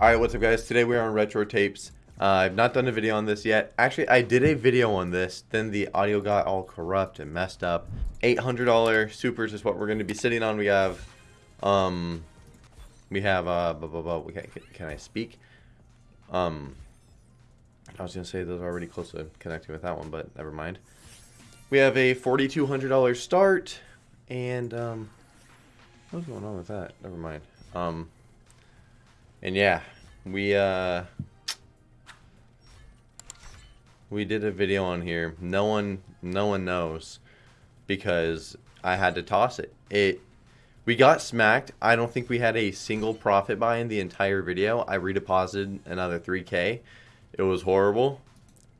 Alright, what's up guys? Today we are on Retro Tapes. Uh, I've not done a video on this yet. Actually, I did a video on this, then the audio got all corrupt and messed up. $800 supers is what we're going to be sitting on. We have, um, we have, uh, blah, blah, blah. Can, can I speak? Um, I was going to say those are already close to connecting with that one, but never mind. We have a $4,200 start, and, um, what's going on with that? Never mind. Um, and yeah, we uh we did a video on here. No one no one knows because I had to toss it. It we got smacked. I don't think we had a single profit buy in the entire video. I redeposited another 3k. It was horrible.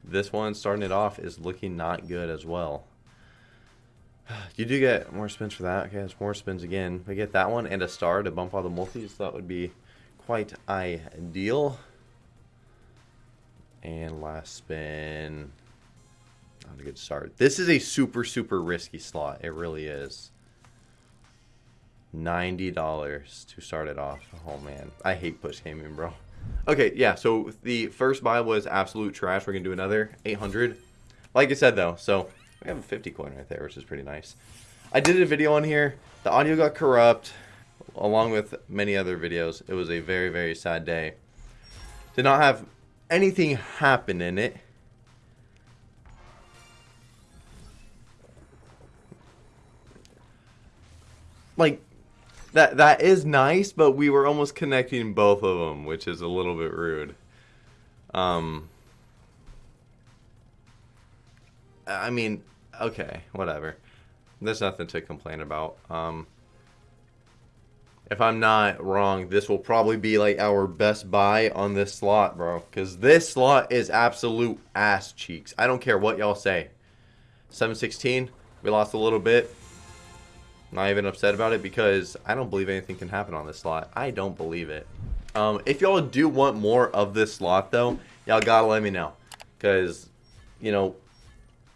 This one starting it off is looking not good as well. You do get more spins for that. Okay, it's more spins again. We get that one and a star to bump all the multis. That would be quite ideal. And last spin. Not a good start. This is a super, super risky slot. It really is. $90 to start it off. Oh, man. I hate push gaming, bro. Okay, yeah, so the first buy was absolute trash. We're going to do another 800 Like I said, though, so we have a 50 coin right there, which is pretty nice. I did a video on here. The audio got corrupt along with many other videos. It was a very, very sad day. Did not have anything happen in it. Like, that that is nice, but we were almost connecting both of them, which is a little bit rude. Um, I mean, okay, whatever. There's nothing to complain about. Um, if I'm not wrong, this will probably be like our best buy on this slot, bro. Because this slot is absolute ass cheeks. I don't care what y'all say. 716, we lost a little bit. Not even upset about it because I don't believe anything can happen on this slot. I don't believe it. Um, if y'all do want more of this slot, though, y'all gotta let me know. Because, you know,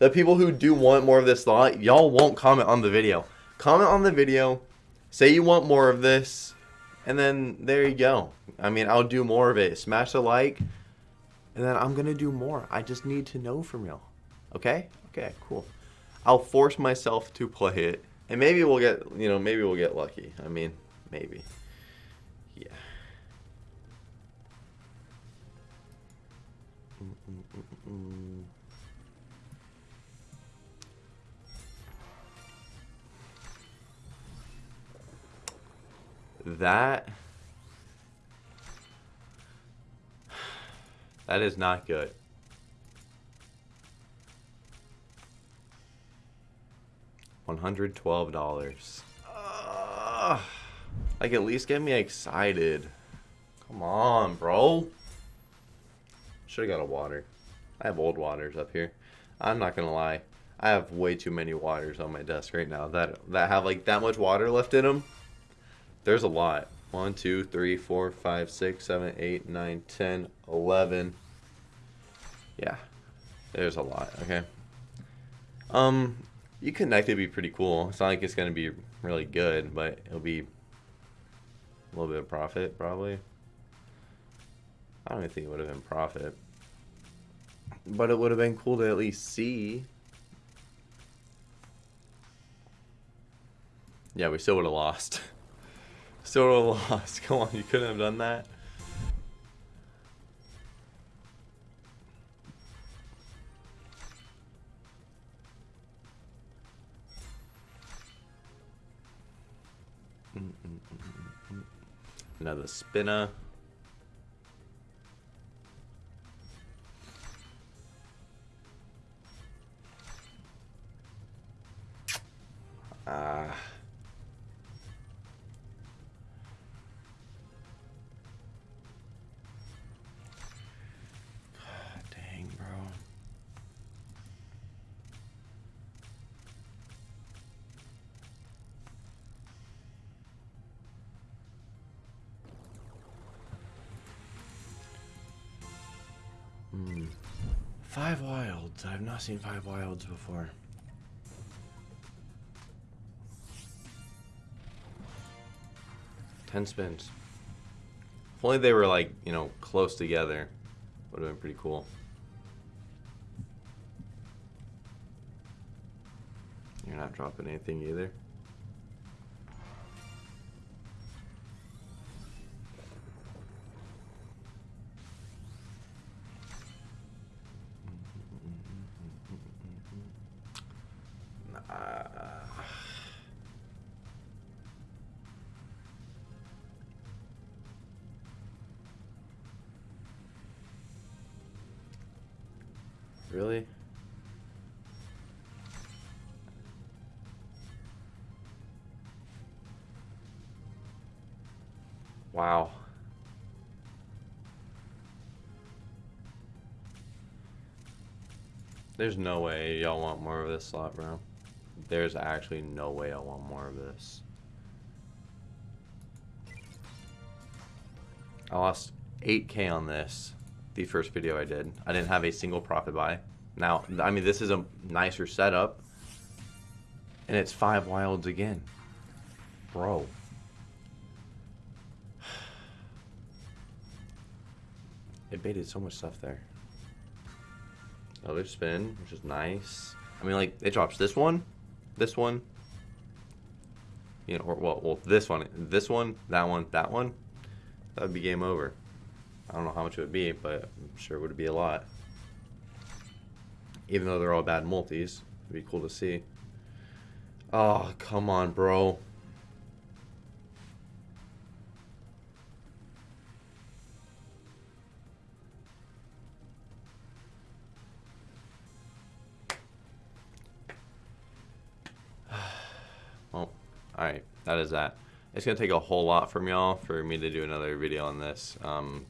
the people who do want more of this slot, y'all won't comment on the video. Comment on the video say you want more of this, and then there you go. I mean, I'll do more of it. Smash the like, and then I'm going to do more. I just need to know from y'all. Okay? Okay, cool. I'll force myself to play it, and maybe we'll get, you know, maybe we'll get lucky. I mean, maybe. Yeah. Mm -mm -mm that that is not good. One hundred twelve dollars. Like at least get me excited. Come on, bro. Should have got a water. I have old waters up here. I'm not gonna lie. I have way too many waters on my desk right now that that have like that much water left in them. There's a lot. 1, 2, 3, 4, 5, 6, 7, 8, 9, 10, 11. Yeah. There's a lot, okay? Um, you connect it be pretty cool. It's not like it's going to be really good, but it'll be a little bit of profit, probably. I don't even think it would have been profit. But it would have been cool to at least see. Yeah, we still would have lost. Still lost. Come on, you couldn't have done that. Mm, mm, mm, Another spinner. Hmm. Five wilds. I've not seen five wilds before. Ten spins. If only they were like, you know, close together. Would have been pretty cool. You're not dropping anything either. Really? Wow. There's no way y'all want more of this slot, bro. There's actually no way I want more of this. I lost 8k on this the first video I did. I didn't have a single profit buy. Now, I mean, this is a nicer setup. And it's five wilds again. Bro. It baited so much stuff there. Another spin, which is nice. I mean, like, it drops this one, this one, you know, or, well, well, this one, this one, that one, that one. That would be game over. I don't know how much it would be, but I'm sure it would be a lot. Even though they're all bad multis, it'd be cool to see. Oh, come on, bro. well, alright, that is that. It's going to take a whole lot from y'all for me to do another video on this. Um,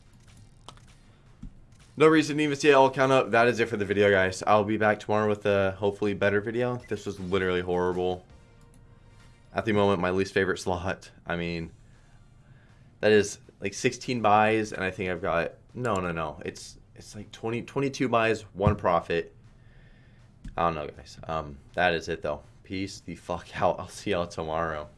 no reason to even see it all count up. That is it for the video, guys. I'll be back tomorrow with a hopefully better video. This was literally horrible. At the moment, my least favorite slot. I mean, that is like 16 buys, and I think I've got... No, no, no. It's it's like 20, 22 buys, one profit. I don't know, guys. Um, that is it, though. Peace the fuck out. I'll see y'all tomorrow.